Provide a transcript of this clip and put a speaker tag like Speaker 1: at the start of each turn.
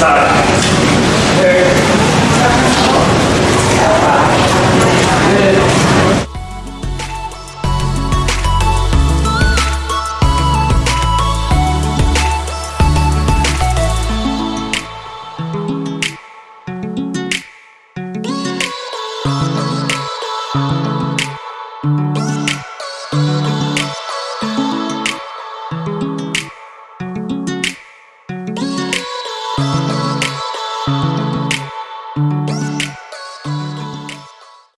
Speaker 1: Sara.